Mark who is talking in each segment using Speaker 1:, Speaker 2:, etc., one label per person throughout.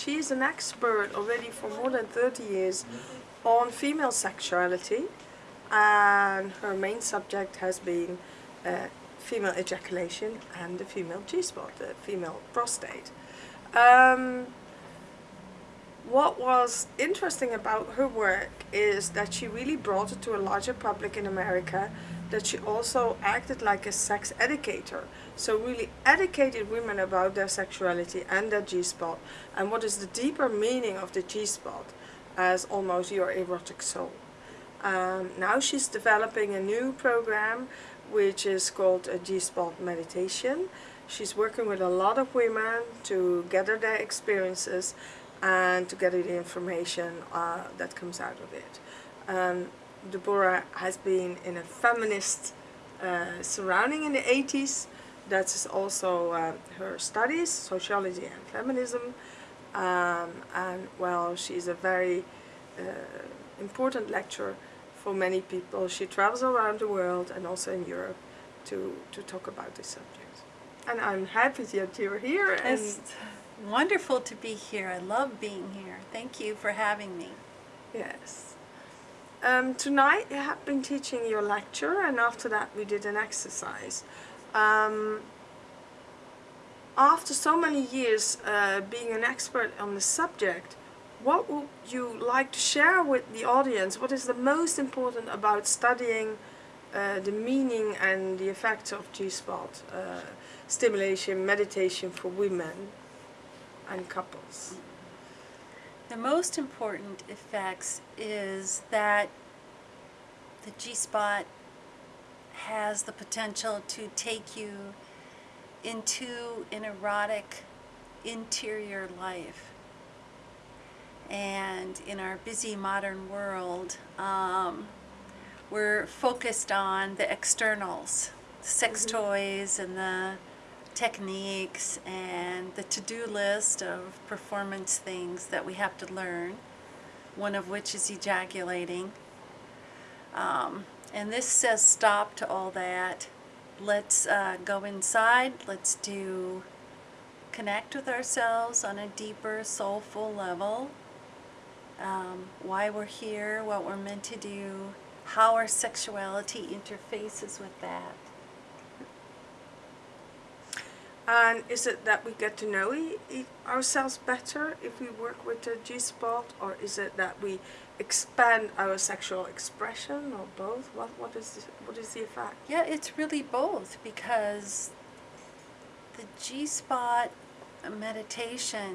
Speaker 1: And she's an expert already for more than 30 years on female sexuality. And her main subject has been uh, female ejaculation and the female G-spot, the female prostate. Um, what was interesting about her work is that she really brought it to a larger public in America that she also acted like a sex educator. So really educated women about their sexuality and their G-spot and what is the deeper meaning of the G-spot as almost your erotic soul. Um, now she's developing a new program which is called a G-spot meditation. She's working with a lot of women to gather their experiences and to gather the information uh, that comes out of it. Um, Deborah has been in a feminist uh, surrounding in the 80s. That's also uh, her studies, sociology and feminism. Um, and well, she's a very uh, important lecturer for many people. She travels around the world and also in Europe to, to talk about this subject. And I'm happy that you're here. And
Speaker 2: It's wonderful to be here. I love being here. Thank you for having me.
Speaker 1: Yes. Um, tonight you have been teaching your lecture and after that we did an exercise. Um, after so many years uh, being an expert on the subject, what would you like to share with the audience? What is the most important about studying uh, the meaning and the effects of G-spot uh, stimulation, meditation for women and couples?
Speaker 2: The most important effects is that the G-spot has the potential to take you into an erotic interior life. And in our busy modern world, um, we're focused on the externals, sex toys and the techniques and the to-do list of performance things that we have to learn, one of which is ejaculating. Um, and this says stop to all that. Let's uh, go inside. Let's do connect with ourselves on a deeper, soulful level. Um, why we're here, what we're meant to do, how our sexuality interfaces with that.
Speaker 1: And is it that we get to know e e ourselves better if we work with the G-spot or is it that we expand our sexual expression or both? What, what, is, the, what is the effect?
Speaker 2: Yeah, it's really both because the G-spot meditation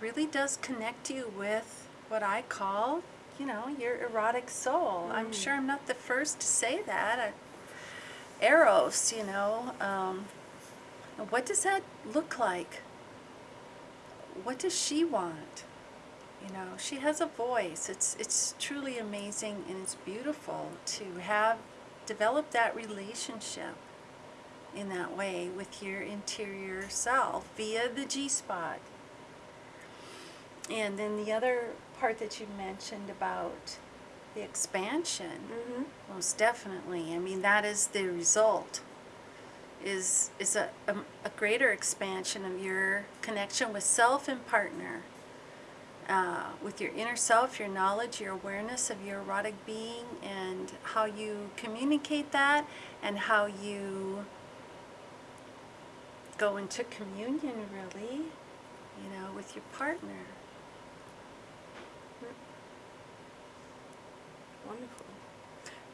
Speaker 2: really does connect you with what I call, you know, your erotic soul. I'm sure I'm not the first to say that. I, Eros, you know, um, what does that look like? What does she want? You know, she has a voice. It's it's truly amazing and it's beautiful to have developed that relationship in that way with your interior self via the G-spot. And then the other part that you mentioned about the expansion,
Speaker 1: Mm-hmm.
Speaker 2: most definitely. I mean, that is the result is is a, a, a greater expansion of your connection with self and partner uh, with your inner self, your knowledge, your awareness of your erotic being, and how you communicate that, and how you go into communion, really, you know, with your partner.
Speaker 1: Wonderful.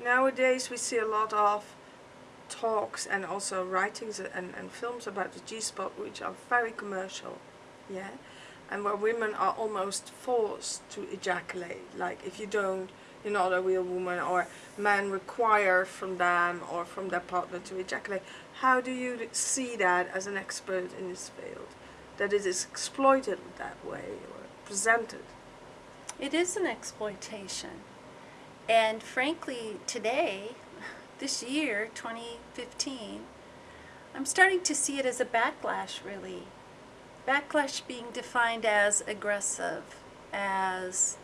Speaker 1: Nowadays we see a lot of talks and also writings and, and films about the G-spot which are very commercial, yeah, and where women are almost forced to ejaculate. Like if you don't, you're not a real woman, or men require from them or from their partner to ejaculate. How do you see that as an expert in this field? That it is exploited that way or presented?
Speaker 2: It is an exploitation. And frankly, today, this year, 2015, I'm starting to see it as a backlash, really. Backlash being defined as aggressive, as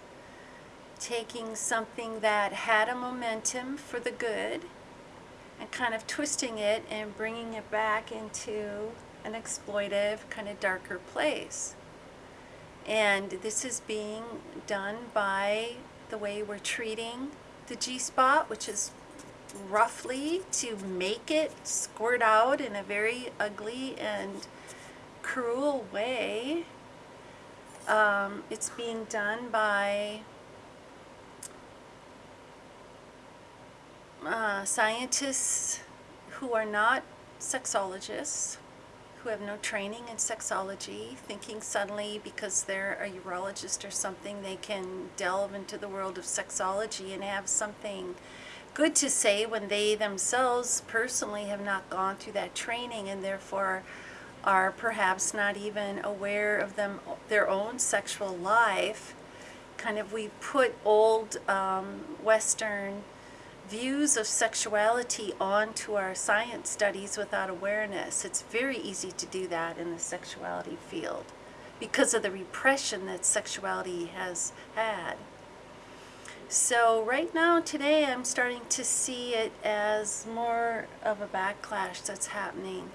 Speaker 2: taking something that had a momentum for the good and kind of twisting it and bringing it back into an exploitive, kind of darker place. And this is being done by the way we're treating the G spot, which is roughly to make it squirt out in a very ugly and cruel way. Um, it's being done by uh, scientists who are not sexologists, who have no training in sexology, thinking suddenly because they're a urologist or something, they can delve into the world of sexology and have something good to say when they themselves personally have not gone through that training and therefore are perhaps not even aware of them their own sexual life kind of we put old um, western views of sexuality onto our science studies without awareness. It's very easy to do that in the sexuality field because of the repression that sexuality has had so right now, today, I'm starting to see it as more of a backlash that's happening.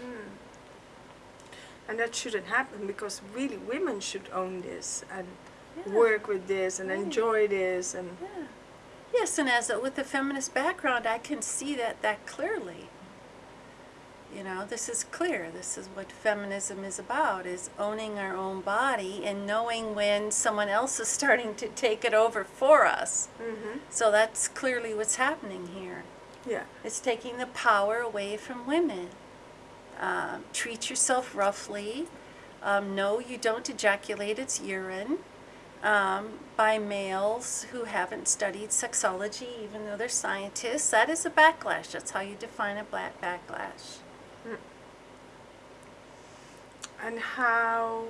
Speaker 2: Hmm.
Speaker 1: And that shouldn't happen because really women should own this and
Speaker 2: Yeah.
Speaker 1: work with this and
Speaker 2: Right.
Speaker 1: enjoy this and
Speaker 2: Yeah. Yes, and as a, with a feminist background, I can see that that clearly. You know, this is clear. This is what feminism is about: is owning our own body and knowing when someone else is starting to take it over for us.
Speaker 1: hmm
Speaker 2: So that's clearly what's happening here.
Speaker 1: yeah.
Speaker 2: It's taking the power away from women. Um, treat yourself roughly. Um, no, you don't ejaculate, it's urine. Um, by males who haven't studied sexology, even though they're scientists. That is a backlash. That's how you define a black backlash. Mm.
Speaker 1: And how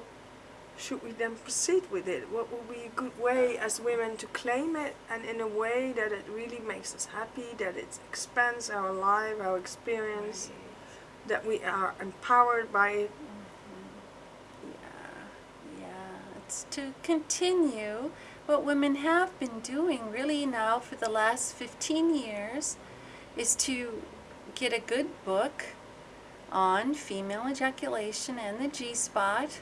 Speaker 1: should we then proceed with it? What would be a good way as women to claim it and in a way that it really makes us happy, that it expands our life, our experience, that we are empowered by it? Mm-hmm.
Speaker 2: Yeah, yeah. It's to continue what women have been doing really now for the last 15 years is to get a good book on female ejaculation and the G spot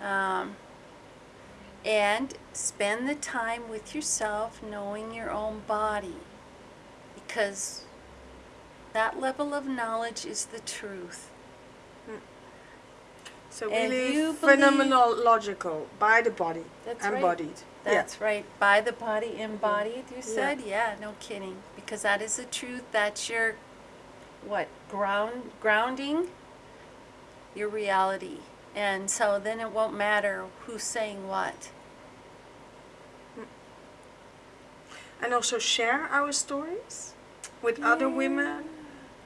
Speaker 2: um, and spend the time with yourself knowing your own body because that level of knowledge is the truth.
Speaker 1: So
Speaker 2: And
Speaker 1: really phenomenological by the body,
Speaker 2: That's right.
Speaker 1: embodied.
Speaker 2: That's right. By the body embodied, you said? Yeah. no kidding. Because that is the truth. That's your what? Ground grounding your reality. And so then it won't matter who's saying what.
Speaker 1: And also share our stories with other women,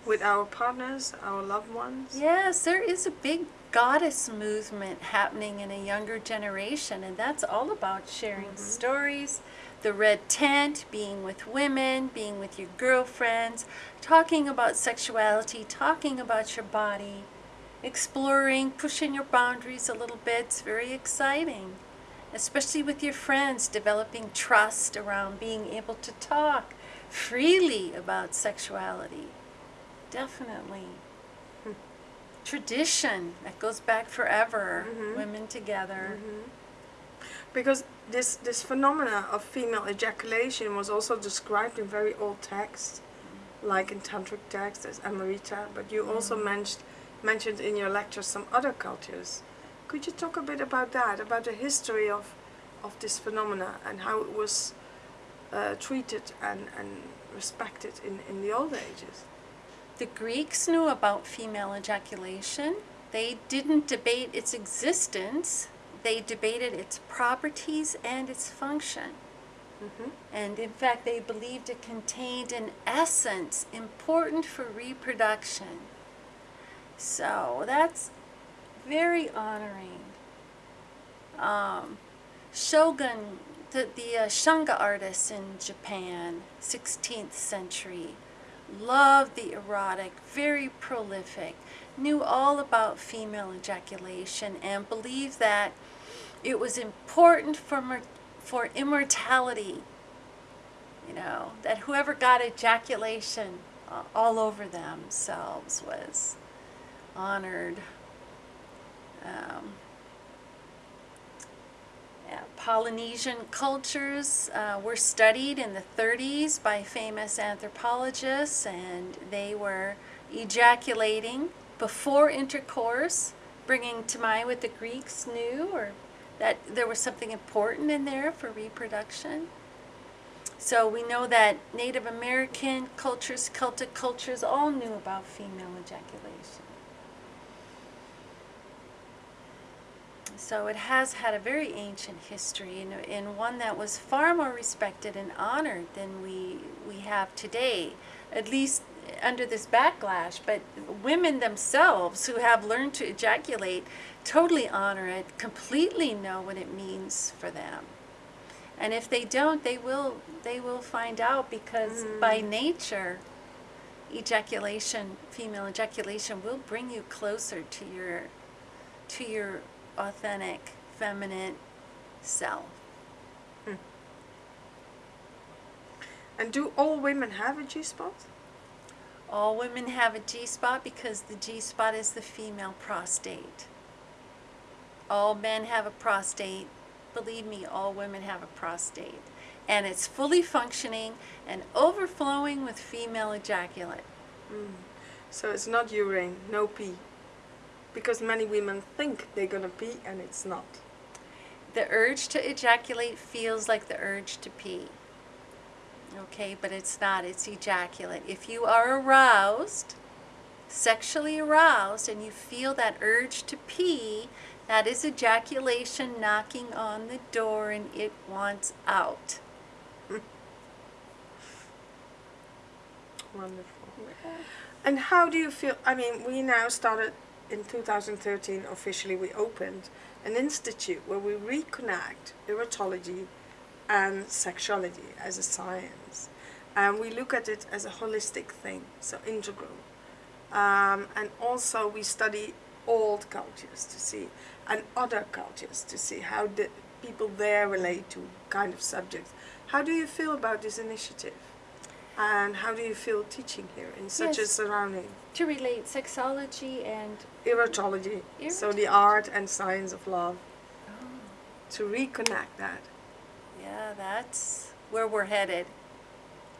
Speaker 1: with our partners, our loved ones.
Speaker 2: Yes, there is a big goddess movement happening in a younger generation, and that's all about sharing mm-hmm. stories. The red tent, being with women, being with your girlfriends, talking about sexuality, talking about your body, exploring, pushing your boundaries a little bit. It's very exciting, especially with your friends, developing trust around being able to talk freely about sexuality. Definitely tradition that goes back forever.
Speaker 1: Mhm.
Speaker 2: Women together.
Speaker 1: Because this, this phenomena of female ejaculation was also described in very old texts, like in tantric texts as Amrita, but you also mentioned, mentioned in your lecture some other cultures. Could you talk a bit about that, about the history of, of this phenomena and how it was uh, treated and, and respected in, in the old ages?
Speaker 2: The Greeks knew about female ejaculation. They didn't debate its existence. They debated its properties and its function.
Speaker 1: hmm
Speaker 2: And in fact, they believed it contained an essence important for reproduction. So that's very honoring. Um, Shogun, the, the uh, Shunga artists in Japan, 16th century, loved the erotic, very prolific, knew all about female ejaculation, and believed that it was important for, for immortality you know, that whoever got ejaculation uh, all over themselves was honored. Um, Polynesian cultures uh, were studied in the 30s by famous anthropologists, and they were ejaculating before intercourse, bringing to mind what the Greeks knew, or that there was something important in there for reproduction. So we know that Native American cultures, Celtic cultures, all knew about female ejaculation. So it has had a very ancient history and, and one that was far more respected and honored than we, we have today, at least under this backlash. But women themselves who have learned to ejaculate totally honor it, completely know what it means for them. And if they don't, they will they will find out because
Speaker 1: Mm.
Speaker 2: by nature ejaculation, female ejaculation will bring you closer to your to your authentic feminine self. Hmm.
Speaker 1: And do all women have a G spot?
Speaker 2: All women have a G spot because the G spot is the female prostate. All men have a prostate. Believe me, all women have a prostate. And it's fully functioning and overflowing with female ejaculate. Hmm.
Speaker 1: So it's not urine, no pee. Because many women think they're gonna pee and it's not.
Speaker 2: The urge to ejaculate feels like the urge to pee. Okay, but it's not, it's ejaculate. If you are aroused, sexually aroused, and you feel that urge to pee, that is ejaculation knocking on the door and it wants out.
Speaker 1: Wonderful. And how do you feel? I mean, we now started in 2013 officially. We opened an institute where we reconnect erotology and sexuality as a science, and we look at it as a holistic thing, so integral. Um, and also we study old cultures to see and other cultures to see how the people there relate to kind of subjects. How do you feel about this initiative? And how do you feel teaching here in such a surrounding?
Speaker 2: To relate sexology and
Speaker 1: Erotology, so the art and science of love. To reconnect that.
Speaker 2: Yeah, that's where we're headed.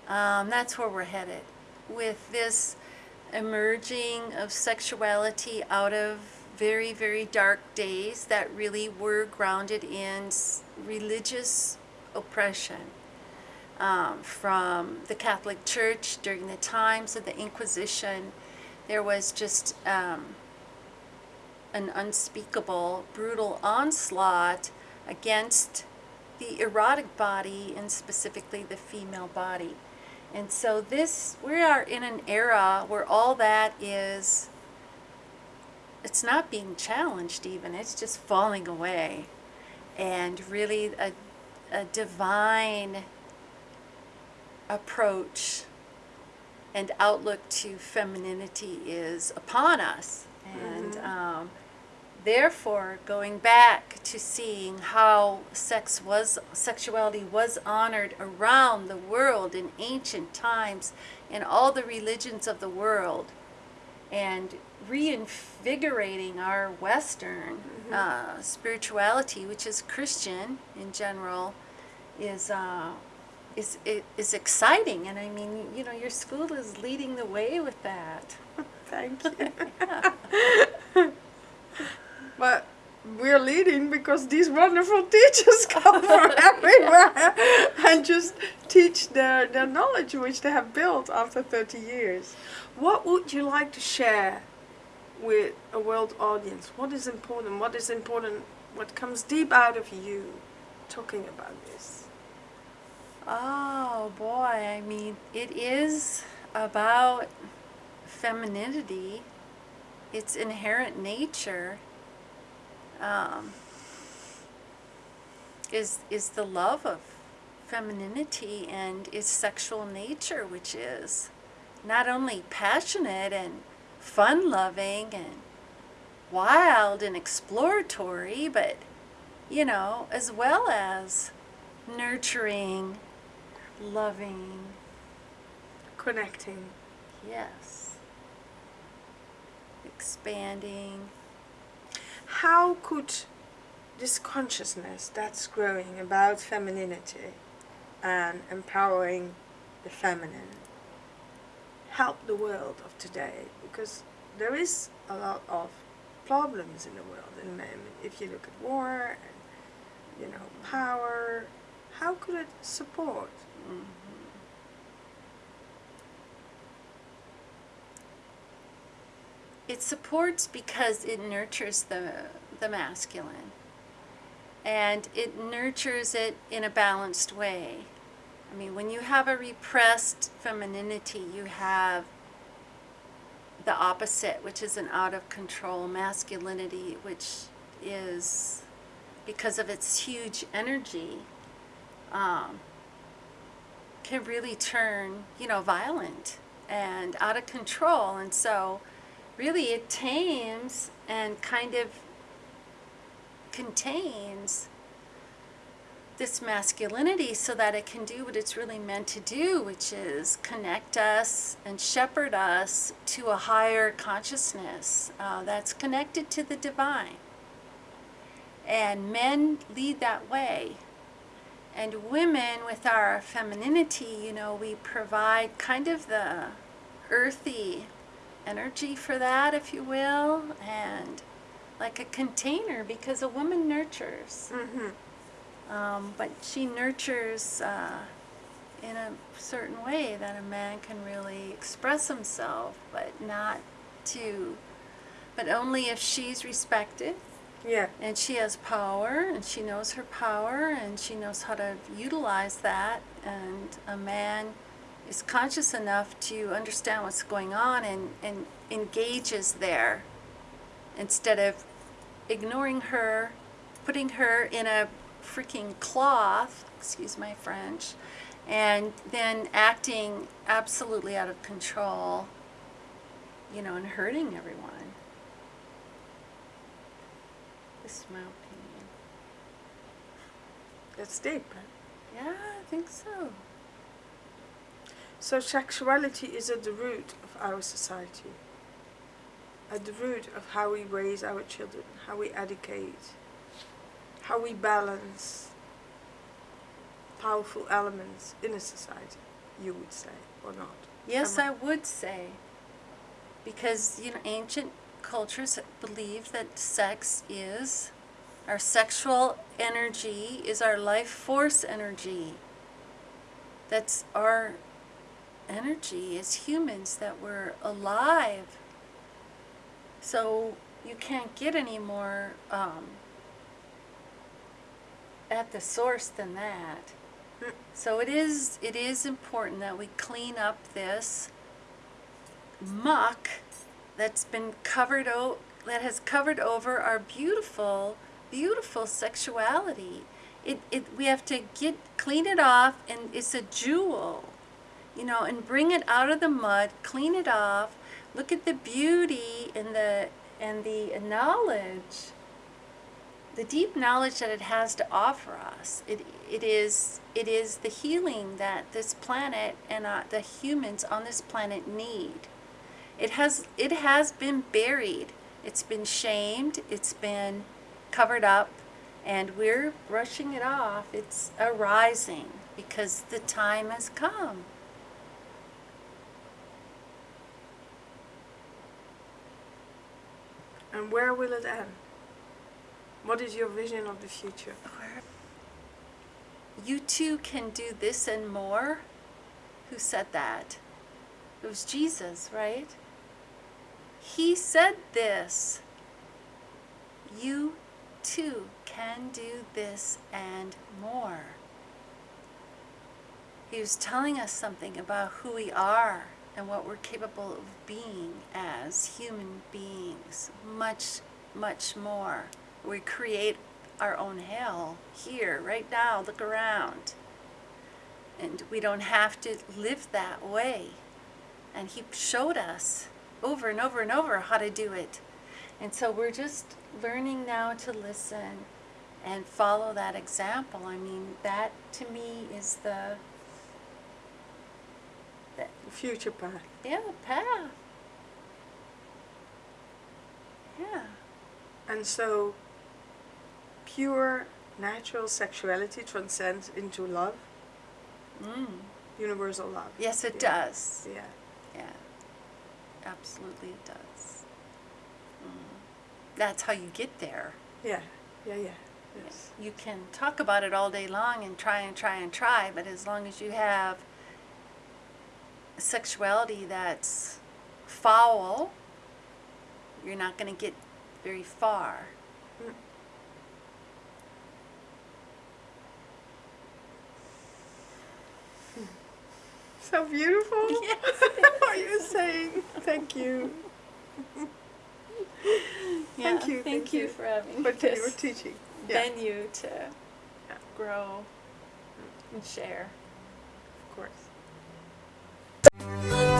Speaker 2: Um, that's where we're headed with this emerging of sexuality out of very, very dark days that really were grounded in religious oppression um, from the Catholic Church during the times of the Inquisition. There was just um, an unspeakable, brutal onslaught against the erotic body and specifically the female body. And so this we are in an era where all that is it's not being challenged even, it's just falling away. And really a a divine approach and outlook to femininity is upon us. And um, therefore, going back to seeing how sex was, sexuality was honored around the world in ancient times in all the religions of the world, and reinvigorating our Western uh, spirituality, which is Christian in general, is uh, is it is exciting. And I mean, you know, your school is leading the way with that.
Speaker 1: Thank you. but we're leading because these wonderful teachers come from everywhere and just teach their, their knowledge which they have built after 30 years. What would you like to share with a world audience? What is important? What is important? What comes deep out of you talking about this?
Speaker 2: Oh boy, I mean, it is about femininity, its inherent nature. Um, is is the love of femininity and its sexual nature, which is not only passionate and fun loving and wild and exploratory, but you know, as well as nurturing loving.
Speaker 1: Connecting.
Speaker 2: Yes. Expanding.
Speaker 1: How could this consciousness that's growing about femininity and empowering the feminine help the world of today? Because there is a lot of problems in the world. And if you look at war and you know power, how could it support?
Speaker 2: Mhm. It supports because it nurtures the the masculine. And it nurtures it in a balanced way. I mean, when you have a repressed femininity, you have the opposite, which is an out of control masculinity, which is because of its huge energy, um, can really turn, you know, violent and out of control. And so, really, it tames and kind of contains this masculinity so that it can do what it's really meant to do, which is connect us and shepherd us to a higher consciousness uh, that's connected to the divine. And men lead that way. And women, with our femininity, you know, we provide kind of the earthy energy for that, if you will, and like a container because a woman nurtures.
Speaker 1: Mm-hmm.
Speaker 2: Um, but she nurtures uh, in a certain way that a man can really express himself, but not to, but only if she's respected
Speaker 1: Yeah.
Speaker 2: and she has power and she knows her power and she knows how to utilize that. And a man is conscious enough to understand what's going on and, and engages there instead of ignoring her, putting her in a freaking cloth, excuse my French, and then acting absolutely out of control, you know, and hurting everyone. This is my opinion.
Speaker 1: That's deep.
Speaker 2: Yeah, I think so.
Speaker 1: So sexuality is at the root of our society. At the root of how we raise our children, how we educate, how we balance powerful elements in a society, you would say, or not.
Speaker 2: Yes, I would say. Because, you know, ancient cultures believe that sex is our sexual energy is our life force energy. That's our energy as humans that we're alive. So you can't get any more um, at the source than that. So it is it is important that we clean up this muck that's been covered o- that has covered over our beautiful beautiful sexuality. It, it we have to get clean it off and it's a jewel. You know, and bring it out of the mud, clean it off, look at the beauty and the and the knowledge the deep knowledge that it has to offer us. It, it is it is the healing that this planet and uh, the humans on this planet need. It has it has been buried. It's been shamed. It's been covered up, and we're brushing it off. It's arising because the time has come.
Speaker 1: And where will it end? What is your vision of the future?
Speaker 2: You too can do this and more. Who said that? It was Jesus, right? He said this. You too can do this and more. He was telling us something about who we are and what we're capable of being as human beings. Much, much more. We create our own hell here, right now. Look around. And we don't have to live that way. And He showed us over and over and over how to do it. And so we're just learning now to listen and follow that example. I mean, that to me is the
Speaker 1: future path.
Speaker 2: Yeah, the path. Yeah.
Speaker 1: And so, pure natural sexuality transcends into love,
Speaker 2: Mm.
Speaker 1: universal love.
Speaker 2: Yes, it
Speaker 1: Yeah.
Speaker 2: does.
Speaker 1: Yeah.
Speaker 2: Absolutely, it does. Mm. That's how you get there.
Speaker 1: Yeah. Yeah. Yeah. Yes.
Speaker 2: You can talk about it all day long and try and try and try, but as long as you have sexuality that's foul, you're not going to get very far.
Speaker 1: How beautiful.
Speaker 2: Yes.
Speaker 1: you saying. Thank you. Yeah, thank you.
Speaker 2: Thank,
Speaker 1: thank
Speaker 2: you,
Speaker 1: you,
Speaker 2: for having
Speaker 1: me. But you
Speaker 2: were
Speaker 1: teaching. Yeah.
Speaker 2: Venue to
Speaker 1: yeah.
Speaker 2: grow and share,
Speaker 1: of course.